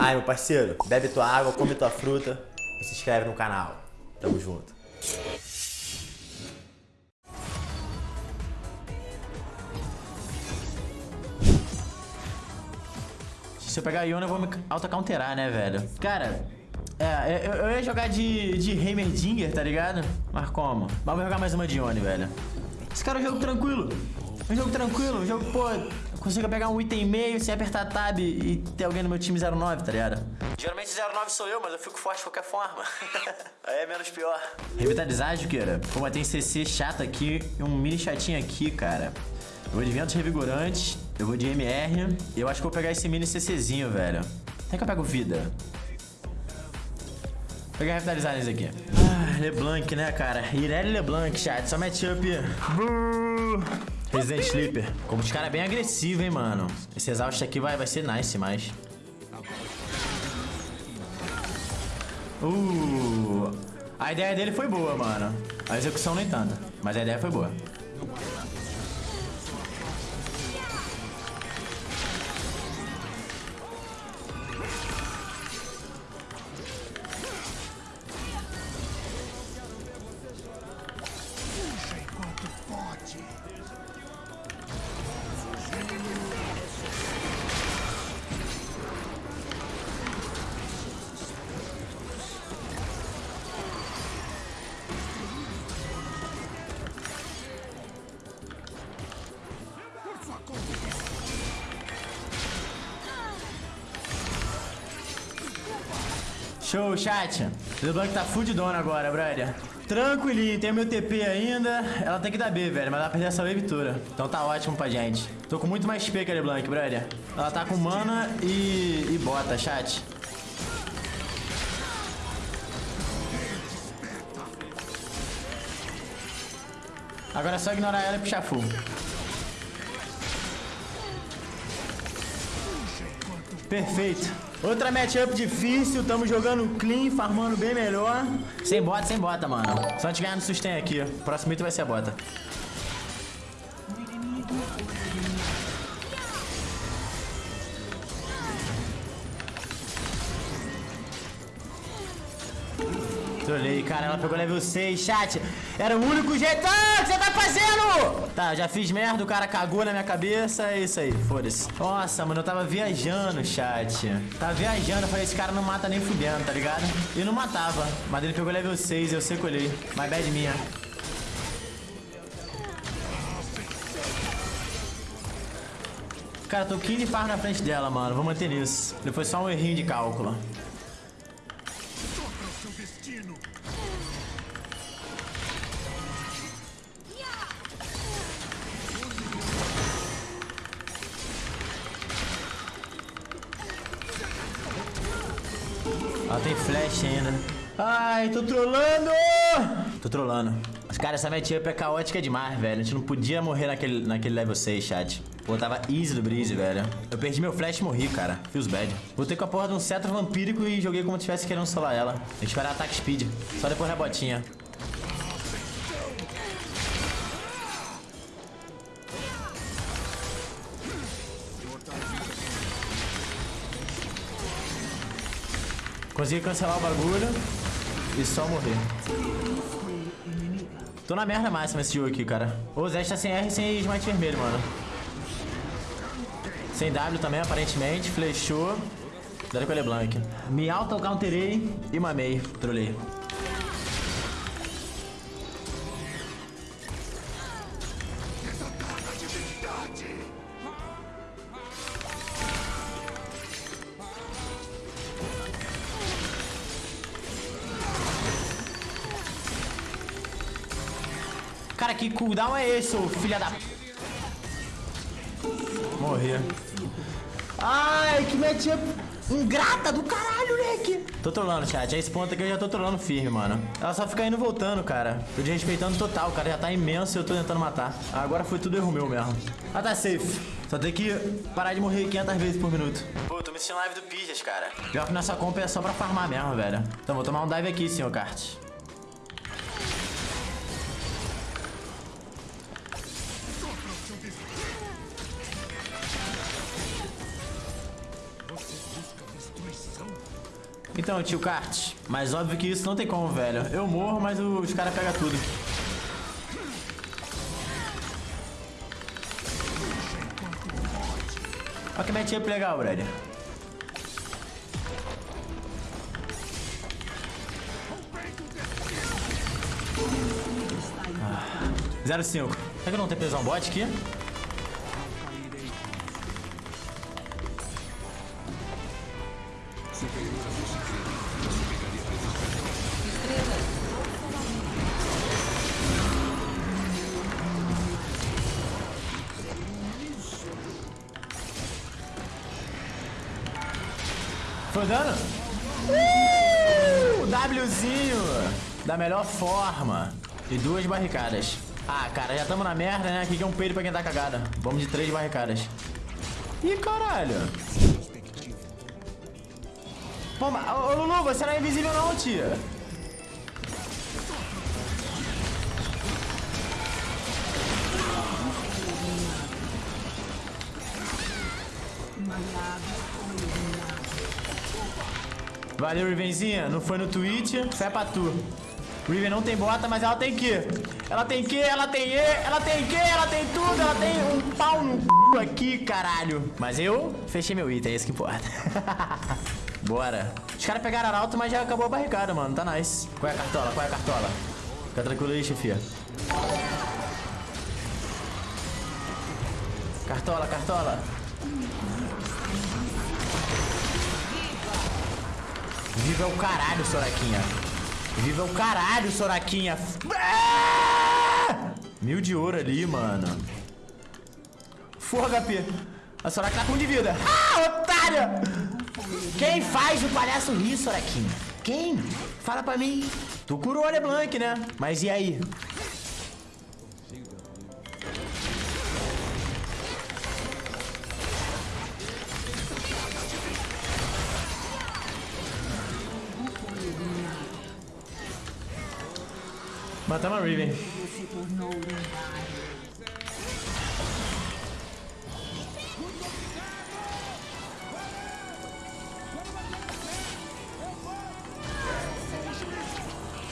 Aí, meu parceiro, bebe tua água, come tua fruta e se inscreve no canal. Tamo junto. Se eu pegar a Iona, eu vou me auto-counterar, né, velho? Cara, é, eu, eu ia jogar de, de Heimerdinger, tá ligado? Mas como? Mas vou jogar mais uma de Ione, velho. Esse cara é um jogo tranquilo. É um jogo tranquilo, um jogo, pô, consigo pegar um item meio sem apertar tab e ter alguém no meu time 09, tá ligado? Geralmente 09 sou eu, mas eu fico forte de qualquer forma. Aí é menos pior. Revitalizar, Juqueira. Pô, mas tem CC chato aqui e um mini chatinho aqui, cara. Eu vou de ventos revigorantes, eu vou de MR. E eu acho que vou pegar esse mini CCzinho, velho. Até que eu pego vida. Vou pegar revitalizar nesse aqui. Ah, LeBlanc, né, cara? Irelia LeBlanc, chat. Só matchup. Resident Sleeper. Como os caras é bem agressivos, hein, mano. Esse exausto aqui vai, vai ser nice, mas... Uh, a ideia dele foi boa, mano. A execução nem tanto, mas a ideia foi boa. Show, chat. LeBlanc tá fudidona agora, brother. Tranquilinho, tem meu TP ainda. Ela tem que dar B, velho, mas ela perder essa wave toda. Então tá ótimo pra gente. Tô com muito mais XP que a LeBlanc, brother. Ela tá com mana e, e bota, chat. Agora é só ignorar ela e puxar full. Perfeito. Outra matchup difícil, tamo jogando clean, farmando bem melhor. Sem bota, sem bota, mano. Só a gente ganhar no sustain aqui. O próximo item vai ser a bota. Cara, ela pegou level 6, chat. Era o único jeito. Ah, o que você tá fazendo? Tá, já fiz merda, o cara cagou na minha cabeça, é isso aí, foda-se. Nossa, mano, eu tava viajando, chat. Tava viajando, eu falei, esse cara não mata nem fudendo, tá ligado? E não matava, mas ele pegou level 6, eu secolhei. My bad minha. Cara, tô 15 par na frente dela, mano. Vou manter nisso. Depois só um errinho de cálculo. Ela tem flash ainda. Ai, tô trolando! Tô trolando. Os caras, essa matchup é caótica demais, velho. A gente não podia morrer naquele, naquele level 6, chat. Pô, tava easy do Breeze, velho. Eu perdi meu flash e morri, cara. Feels bad. Voltei com a porra de um cetro vampírico e joguei como se tivesse querendo solar ela. Tem que esperar ataque speed. Só depois da Consegui cancelar o bagulho e só morrer. Tô na merda máxima esse jogo aqui, cara. O Zé tá sem R e sem smite vermelho, mano. Sem W também, aparentemente. Flechou. Dando com ele blank. Me auto-counterei e mamei. Trolei. Que cooldown é esse, ô filha da... Morri. Ai, que matchup ingrata do caralho, moleque. Tô trolando, chat. A esse ponto aqui eu já tô trolando firme, mano. Ela só fica indo voltando, cara. Tô desrespeitando total. O cara já tá imenso e eu tô tentando matar. Agora foi tudo erro meu mesmo. Ah, tá safe. Só tem que parar de morrer 500 vezes por minuto. Pô, tô me sentindo live do Pijas, cara. Pior que nessa comp é só pra farmar mesmo, velho. Então vou tomar um dive aqui, senhor Kart. Então, tio Kart, mas óbvio que isso não tem como, velho. Eu morro, mas os caras pegam tudo. Olha que matchup legal, brother. Ah, 0,5. Será que não tenho pesão bot aqui? Foi dano? Uh! Wzinho da melhor forma. E duas barricadas. Ah, cara, já estamos na merda, né? Aqui que é um peido pra quem tá cagada. Vamos de três barricadas. Ih, caralho. Pô, ô Lulu, você não é invisível não, tia. Valeu, Rivenzinha. Não foi no Twitch, fé pra tu. Riven não tem bota, mas ela tem que. Ela tem que, ela tem E, ela tem que, ela tem tudo, ela tem um pau no c... aqui, caralho. Mas eu fechei meu item, é isso que importa. Bora. Os caras pegaram arauto, mas já acabou a barricada, mano. Tá nice. Qual é a cartola? Qual é a cartola? Fica tranquilo aí, chefia. Cartola, cartola. Viva o caralho, Soraquinha. Viva o caralho, Soraquinha. Ah! Mil de ouro ali, mano. Forra, HP. A Soraka tá com de vida. Ah, otária! Quem faz o palhaço rir, Soraquinha? Quem? Fala pra mim. Tu curou a LeBlanc, né? Mas e aí? Matamos a Riven.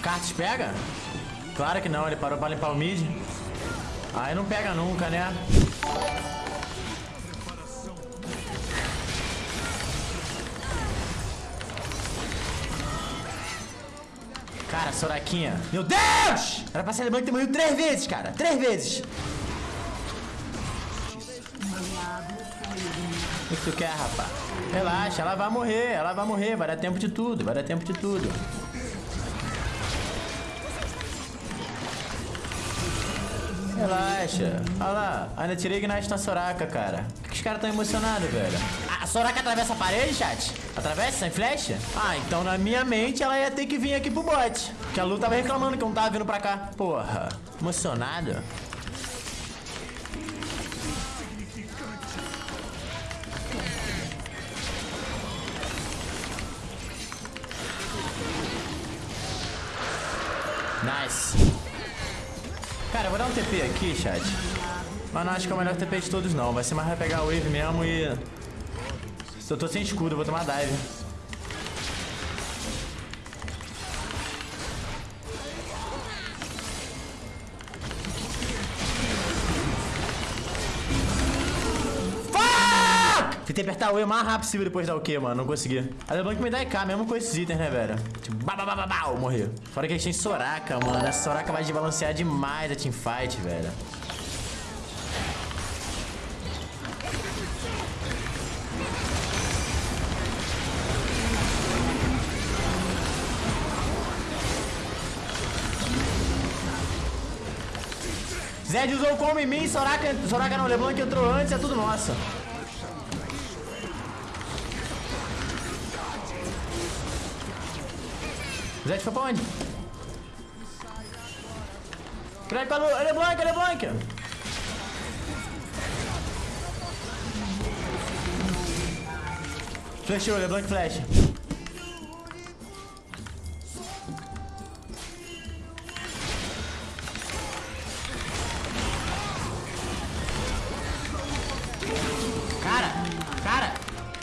Cartes pega? Claro que não, ele parou pra limpar o mid. Aí não pega nunca, né? Soraquinha. Meu Deus! Era pra ser morrido três vezes, cara. Três vezes. O que tu quer, rapaz? Relaxa, ela vai morrer, ela vai morrer. Vai dar tempo de tudo, vai dar tempo de tudo. Relaxa. Olha lá, ainda tirei Ignite na Soraka, cara. Por que os caras tão emocionados, velho? A Soraka atravessa a parede, chat? Atravessa sem flecha? Ah, então na minha mente ela ia ter que vir aqui pro bot. Que a Lu tava reclamando que não tava vindo pra cá. Porra, emocionado? Nice. Cara, eu vou dar um TP aqui, chat. Mas não acho que é o melhor TP de todos, não. Vai ser mais vai pegar o wave mesmo e... Se eu tô sem escudo, eu vou tomar dive. Fuck! Tentei apertar o E o mais rápido possível depois da o Q, mano. Não consegui. A LeBlanc me dá EK mesmo com esses itens, né, velho? Tipo, babababau, morreu. Fora que a gente tem Soraka, mano. Essa Soraka vai desbalancear demais a teamfight, velho. Zed usou como em mim, Soraka, Soraka não, Leblanc entrou antes, é tudo nosso. Zed foi pra onde? Crack pra Lu, Leblanc, Leblanc! Flashou, Leblanc flash.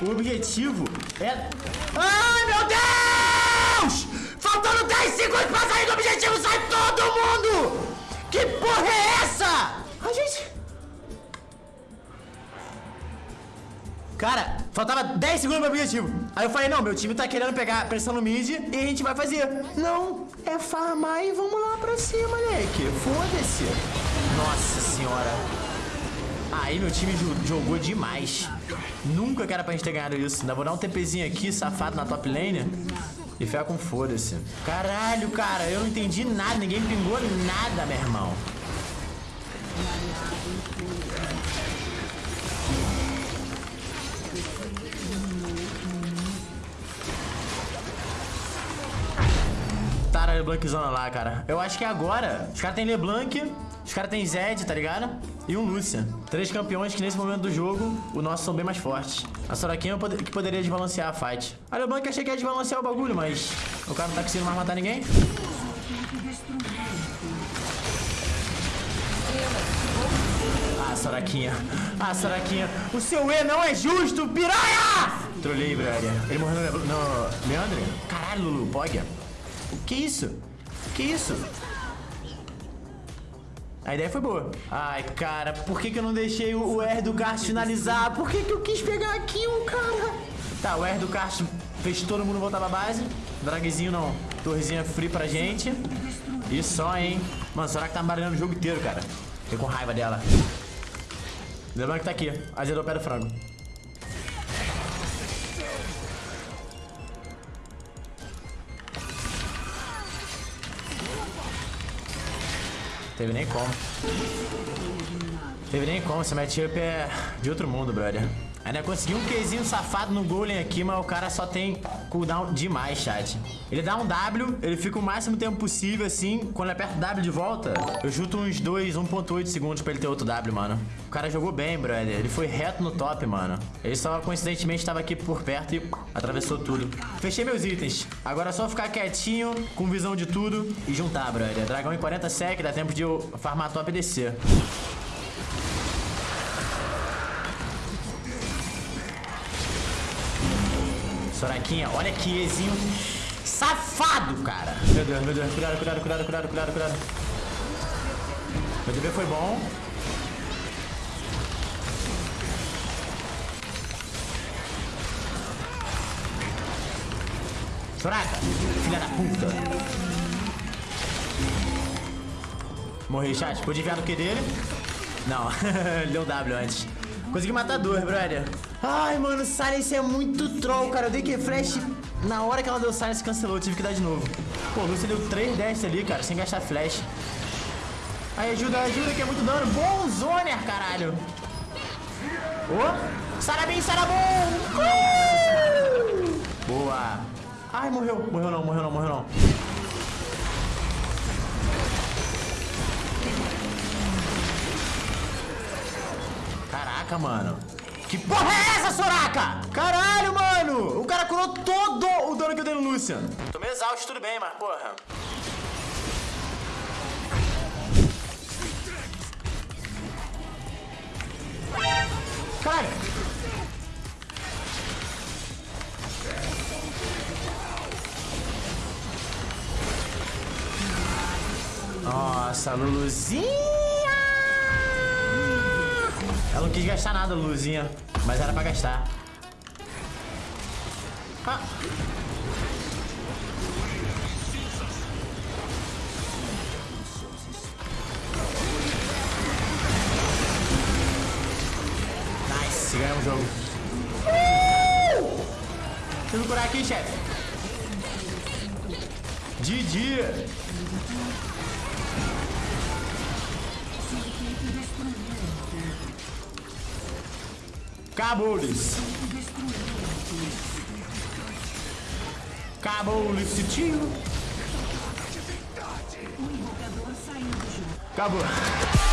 O objetivo é... Ai, meu Deus! Faltando 10 segundos pra sair do objetivo, sai todo mundo! Que porra é essa? Ai, gente... Cara, faltava 10 segundos pro objetivo. Aí eu falei, não, meu time tá querendo pegar pressão no mid e a gente vai fazer. Não, é farmar e vamos lá pra cima, moleque. Foda-se. Nossa senhora. Aí meu time jogou demais. Nunca que era pra gente ter ganhado isso. Ainda vou dar um TPzinho aqui, safado, na top lane. E ficar com foda-se. Caralho, cara, eu não entendi nada. Ninguém pingou nada, meu irmão. Tara Leblanczona lá, cara. Eu acho que agora os caras têm Leblanc, os caras têm Zed, tá ligado? E um Lucian. Três campeões que nesse momento do jogo, o nosso são bem mais fortes. A Soraquinha que poderia desbalancear a fight. A Leblanc achei que ia desbalancear o bagulho, mas o cara não tá conseguindo mais matar ninguém. Ah, Soraquinha. Ah, Soraquinha. O seu E não é justo, piranha! Trolei, brother. Ele morreu no, no? Caralho, Lulu, Poggia. Que isso? Que isso? A ideia foi boa. Ai, cara, por que, que eu não deixei o R do finalizar? Por que, que eu quis pegar aqui o cara? Tá, o R do kart fez todo mundo voltar pra base. Dragzinho não. Torrezinha free pra gente. E só, hein? Mano, será que tá barulhando o jogo inteiro, cara? Fiquei com raiva dela. Lembrando que tá aqui. Azedou o pé do frango. Teve nem como. Teve nem como, esse matchup é de outro mundo, brother. Ainda consegui um Qzinho safado no Golem aqui, mas o cara só tem cooldown demais, chat. Ele dá um W, ele fica o máximo tempo possível, assim. Quando aperta o W de volta, eu chuto uns 2, 1.8 segundos pra ele ter outro W, mano. O cara jogou bem, brother. Ele foi reto no top, mano. Ele só, coincidentemente, estava aqui por perto e atravessou tudo. Fechei meus itens. Agora é só ficar quietinho, com visão de tudo e juntar, brother. Dragão em 40 sec, dá tempo de eu farmar top e descer. Soraquinha, olha que Ezinho safado, cara. Meu Deus, meu Deus. Cuidado, cuidado, cuidado, cuidado, cuidado, cuidado. Meu DB foi bom. Soraka, filha da puta. Morri, chat. Pude enviar no Q dele? Não, ele deu W antes. Consegui matar dois, brother. Ai, mano, Silence é muito troll, cara. Eu dei que flash na hora que ela deu Silence cancelou. Eu tive que dar de novo. Pô, Lucy deu 3 dash ali, cara, sem gastar flash. Aí, ajuda, ajuda, que é muito dano. Bom zoner, caralho. Ô, oh, Sarabim, Sarabum. Uh! Boa. Ai, morreu. Morreu não, morreu não, morreu não. Caraca, mano. Que porra é essa, Soraka? Caralho, mano. O cara curou todo o dano que eu dei no Lucian. Tô meio exausto, tudo bem, mas porra. Cara. Nossa, Luluzinha. Ela não quis gastar nada, Luzinha. Mas era pra gastar. Ah. Nice, ganhamos o jogo. Uh! Eu curar aqui, chefe. GG. Acabou-lhes. Acabou-lhes, tio. Acabou.